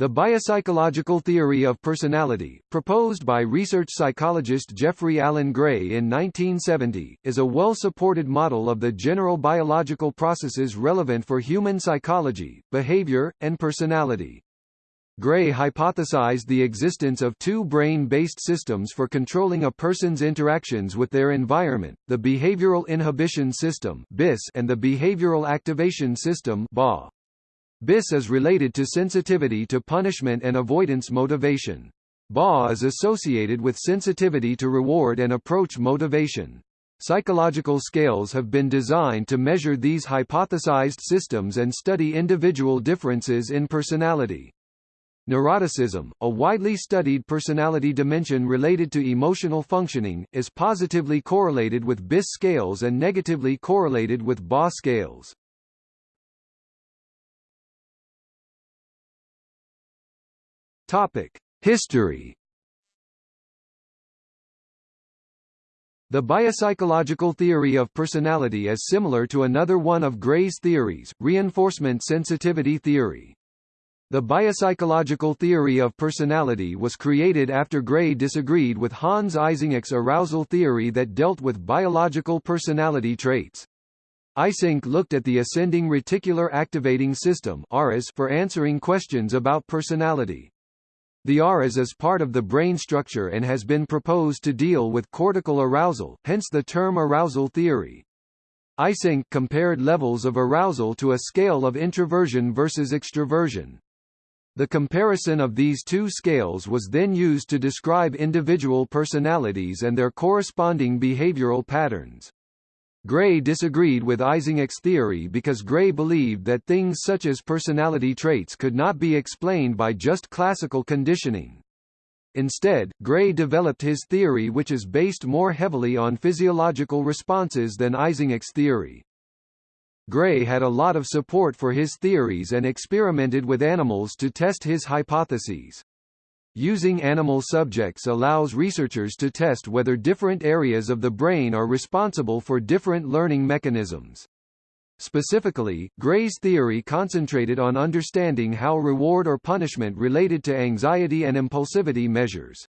The biopsychological theory of personality, proposed by research psychologist Jeffrey Alan Gray in 1970, is a well-supported model of the general biological processes relevant for human psychology, behavior, and personality. Gray hypothesized the existence of two brain-based systems for controlling a person's interactions with their environment, the behavioral inhibition system and the behavioral activation system BA. BIS is related to sensitivity to punishment and avoidance motivation. BA is associated with sensitivity to reward and approach motivation. Psychological scales have been designed to measure these hypothesized systems and study individual differences in personality. Neuroticism, a widely studied personality dimension related to emotional functioning, is positively correlated with BIS scales and negatively correlated with BA scales. Topic: History. The biopsychological theory of personality is similar to another one of Gray's theories, reinforcement sensitivity theory. The biopsychological theory of personality was created after Gray disagreed with Hans Eysenck's arousal theory that dealt with biological personality traits. Eysenck looked at the ascending reticular activating system for answering questions about personality. The ARAS is part of the brain structure and has been proposed to deal with cortical arousal, hence the term arousal theory. Eysenck compared levels of arousal to a scale of introversion versus extroversion. The comparison of these two scales was then used to describe individual personalities and their corresponding behavioral patterns. Gray disagreed with Eysenck's theory because Gray believed that things such as personality traits could not be explained by just classical conditioning. Instead, Gray developed his theory which is based more heavily on physiological responses than Eysenck's theory. Gray had a lot of support for his theories and experimented with animals to test his hypotheses. Using animal subjects allows researchers to test whether different areas of the brain are responsible for different learning mechanisms. Specifically, Gray's theory concentrated on understanding how reward or punishment related to anxiety and impulsivity measures.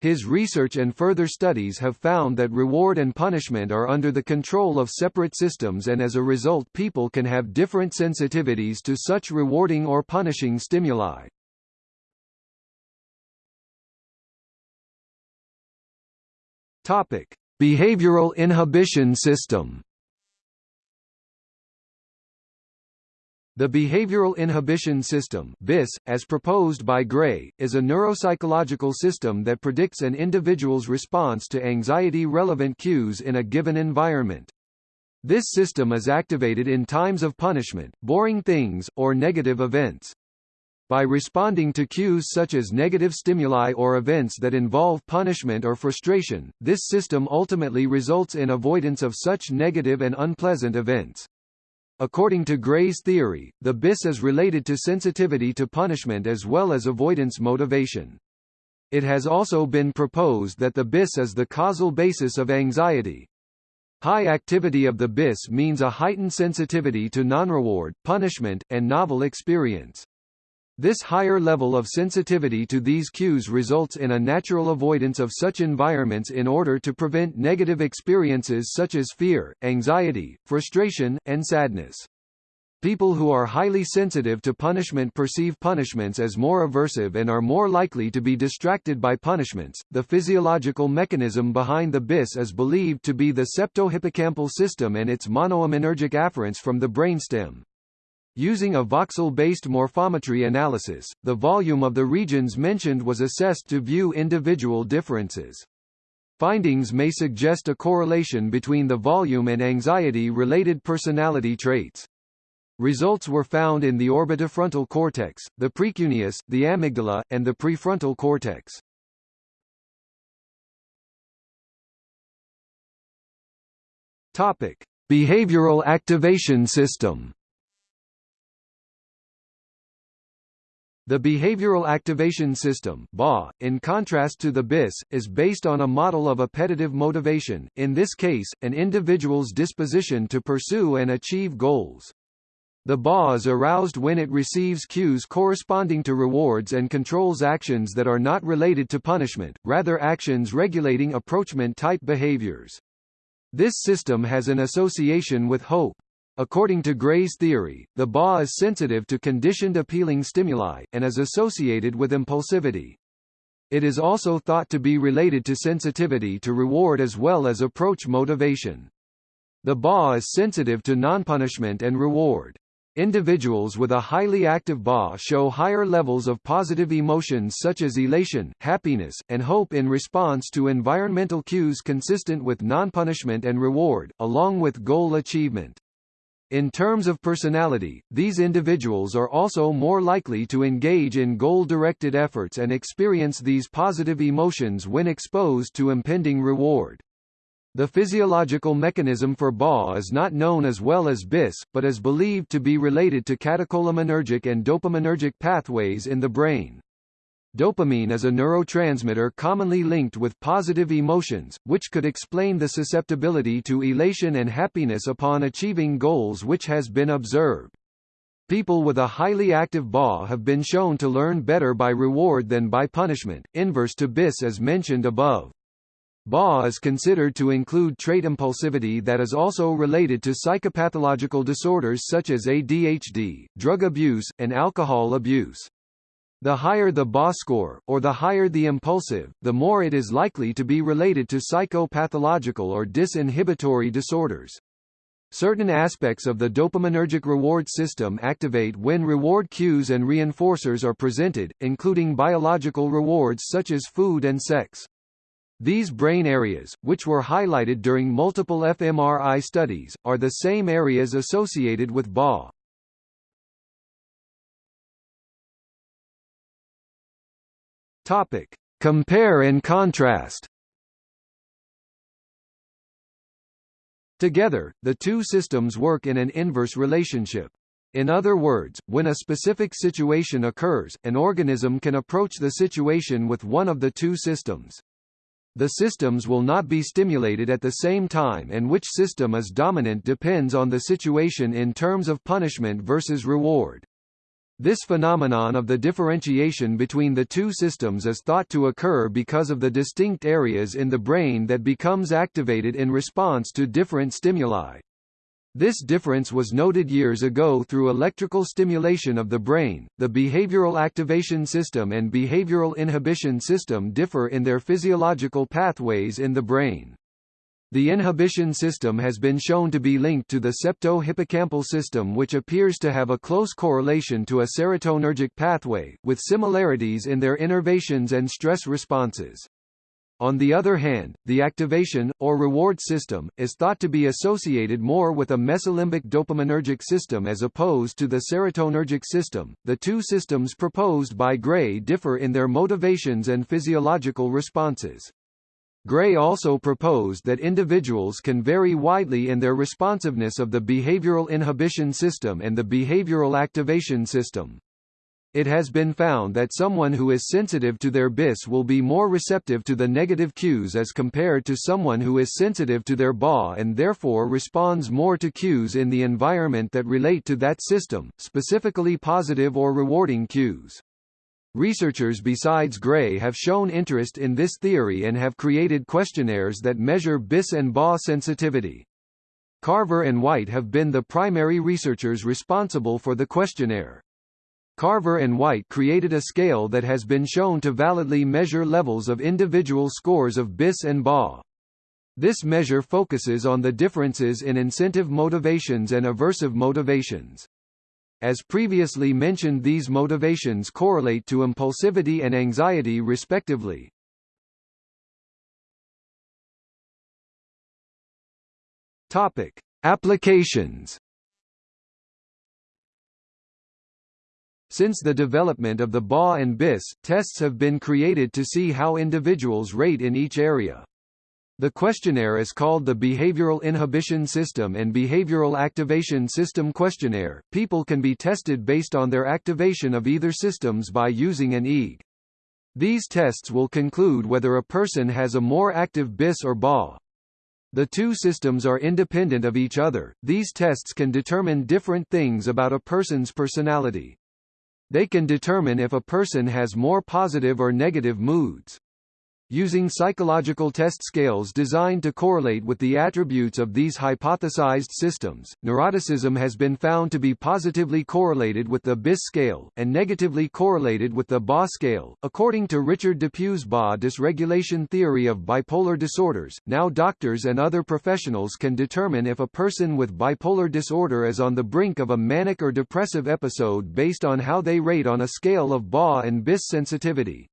His research and further studies have found that reward and punishment are under the control of separate systems and as a result people can have different sensitivities to such rewarding or punishing stimuli. Topic: Behavioral inhibition system. The behavioral inhibition system BIS, as proposed by Gray, is a neuropsychological system that predicts an individual's response to anxiety-relevant cues in a given environment. This system is activated in times of punishment, boring things, or negative events. By responding to cues such as negative stimuli or events that involve punishment or frustration, this system ultimately results in avoidance of such negative and unpleasant events. According to Gray's theory, the BIS is related to sensitivity to punishment as well as avoidance motivation. It has also been proposed that the BIS is the causal basis of anxiety. High activity of the BIS means a heightened sensitivity to non-reward, punishment, and novel experience. This higher level of sensitivity to these cues results in a natural avoidance of such environments in order to prevent negative experiences such as fear, anxiety, frustration, and sadness. People who are highly sensitive to punishment perceive punishments as more aversive and are more likely to be distracted by punishments. The physiological mechanism behind the BIS is believed to be the septohippocampal system and its monoaminergic afferents from the brainstem. Using a voxel-based morphometry analysis, the volume of the regions mentioned was assessed to view individual differences. Findings may suggest a correlation between the volume and anxiety-related personality traits. Results were found in the orbitofrontal cortex, the precuneus, the amygdala, and the prefrontal cortex. Topic: Behavioral activation system. The Behavioral Activation System in contrast to the BIS, is based on a model of appetitive motivation, in this case, an individual's disposition to pursue and achieve goals. The BA is aroused when it receives cues corresponding to rewards and controls actions that are not related to punishment, rather actions regulating approachment-type behaviors. This system has an association with hope. According to Gray's theory, the BA is sensitive to conditioned appealing stimuli, and is associated with impulsivity. It is also thought to be related to sensitivity to reward as well as approach motivation. The BA is sensitive to non-punishment and reward. Individuals with a highly active BA show higher levels of positive emotions such as elation, happiness, and hope in response to environmental cues consistent with non-punishment and reward, along with goal achievement. In terms of personality, these individuals are also more likely to engage in goal-directed efforts and experience these positive emotions when exposed to impending reward. The physiological mechanism for BA is not known as well as BIS, but is believed to be related to catecholaminergic and dopaminergic pathways in the brain. Dopamine is a neurotransmitter commonly linked with positive emotions, which could explain the susceptibility to elation and happiness upon achieving goals which has been observed. People with a highly active BA have been shown to learn better by reward than by punishment, inverse to BIS as mentioned above. BA is considered to include trait impulsivity that is also related to psychopathological disorders such as ADHD, drug abuse, and alcohol abuse. The higher the BA score, or the higher the impulsive, the more it is likely to be related to psychopathological or disinhibitory disorders. Certain aspects of the dopaminergic reward system activate when reward cues and reinforcers are presented, including biological rewards such as food and sex. These brain areas, which were highlighted during multiple fMRI studies, are the same areas associated with BA. Topic: Compare and contrast. Together, the two systems work in an inverse relationship. In other words, when a specific situation occurs, an organism can approach the situation with one of the two systems. The systems will not be stimulated at the same time and which system is dominant depends on the situation in terms of punishment versus reward. This phenomenon of the differentiation between the two systems is thought to occur because of the distinct areas in the brain that becomes activated in response to different stimuli. This difference was noted years ago through electrical stimulation of the brain. The behavioral activation system and behavioral inhibition system differ in their physiological pathways in the brain. The inhibition system has been shown to be linked to the septo-hippocampal system which appears to have a close correlation to a serotonergic pathway, with similarities in their innervations and stress responses. On the other hand, the activation, or reward system, is thought to be associated more with a mesolimbic dopaminergic system as opposed to the serotonergic system. The two systems proposed by Gray differ in their motivations and physiological responses. Gray also proposed that individuals can vary widely in their responsiveness of the behavioral inhibition system and the behavioral activation system. It has been found that someone who is sensitive to their BIS will be more receptive to the negative cues as compared to someone who is sensitive to their BA and therefore responds more to cues in the environment that relate to that system, specifically positive or rewarding cues. Researchers besides Gray have shown interest in this theory and have created questionnaires that measure BIS and BA sensitivity. Carver and White have been the primary researchers responsible for the questionnaire. Carver and White created a scale that has been shown to validly measure levels of individual scores of BIS and BA. This measure focuses on the differences in incentive motivations and aversive motivations. As previously mentioned these motivations correlate to impulsivity and anxiety respectively. Topic: Applications Since the development of the BA and BIS, tests have been created to see how individuals rate in each area. The questionnaire is called the Behavioral Inhibition System and Behavioral Activation System Questionnaire. People can be tested based on their activation of either systems by using an EEG. These tests will conclude whether a person has a more active BIS or BA. The two systems are independent of each other. These tests can determine different things about a person's personality. They can determine if a person has more positive or negative moods. Using psychological test scales designed to correlate with the attributes of these hypothesized systems, neuroticism has been found to be positively correlated with the BIS scale, and negatively correlated with the BA scale. According to Richard Depue's BA dysregulation theory of bipolar disorders, now doctors and other professionals can determine if a person with bipolar disorder is on the brink of a manic or depressive episode based on how they rate on a scale of BA and BIS sensitivity.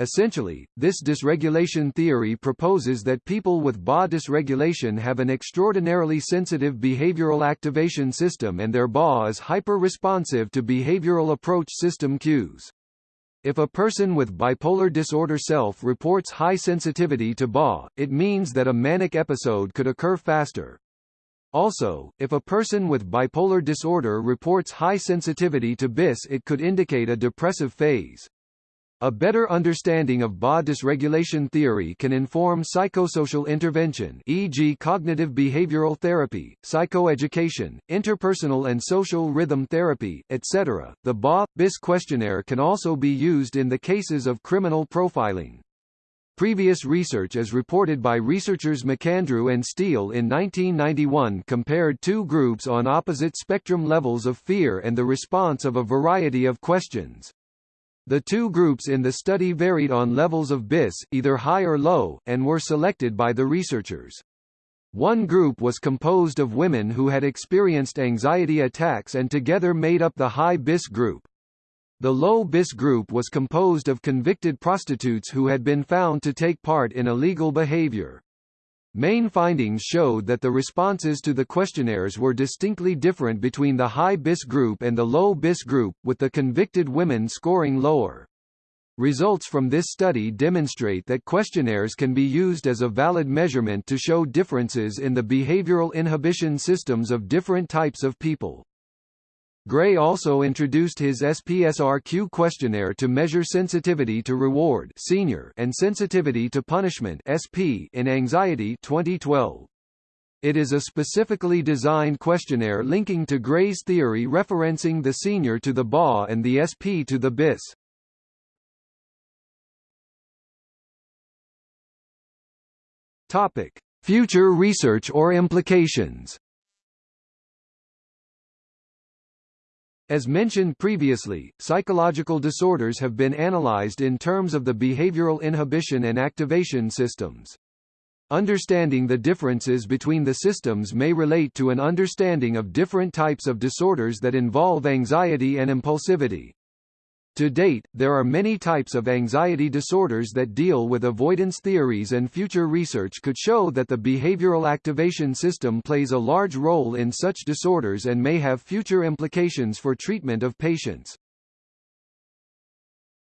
Essentially, this dysregulation theory proposes that people with BA dysregulation have an extraordinarily sensitive behavioral activation system and their BA is hyper-responsive to behavioral approach system cues. If a person with bipolar disorder self-reports high sensitivity to BA, it means that a manic episode could occur faster. Also, if a person with bipolar disorder reports high sensitivity to BIS it could indicate a depressive phase. A better understanding of BA dysregulation theory can inform psychosocial intervention e.g. cognitive behavioral therapy, psychoeducation, interpersonal and social rhythm therapy, etc. The BA-BIS questionnaire can also be used in the cases of criminal profiling. Previous research as reported by researchers MacAndrew and Steele in 1991 compared two groups on opposite spectrum levels of fear and the response of a variety of questions. The two groups in the study varied on levels of BIS, either high or low, and were selected by the researchers. One group was composed of women who had experienced anxiety attacks and together made up the high BIS group. The low BIS group was composed of convicted prostitutes who had been found to take part in illegal behavior. Main findings showed that the responses to the questionnaires were distinctly different between the high BIS group and the low BIS group, with the convicted women scoring lower. Results from this study demonstrate that questionnaires can be used as a valid measurement to show differences in the behavioral inhibition systems of different types of people. Gray also introduced his SPSRQ questionnaire to measure sensitivity to reward SR and sensitivity to punishment SP in anxiety 2012. It is a specifically designed questionnaire linking to Gray's theory referencing the SR to the BA and the SP to the BIS. Topic: Future research or implications. As mentioned previously, psychological disorders have been analyzed in terms of the behavioral inhibition and activation systems. Understanding the differences between the systems may relate to an understanding of different types of disorders that involve anxiety and impulsivity. To date, there are many types of anxiety disorders that deal with avoidance theories and future research could show that the behavioral activation system plays a large role in such disorders and may have future implications for treatment of patients.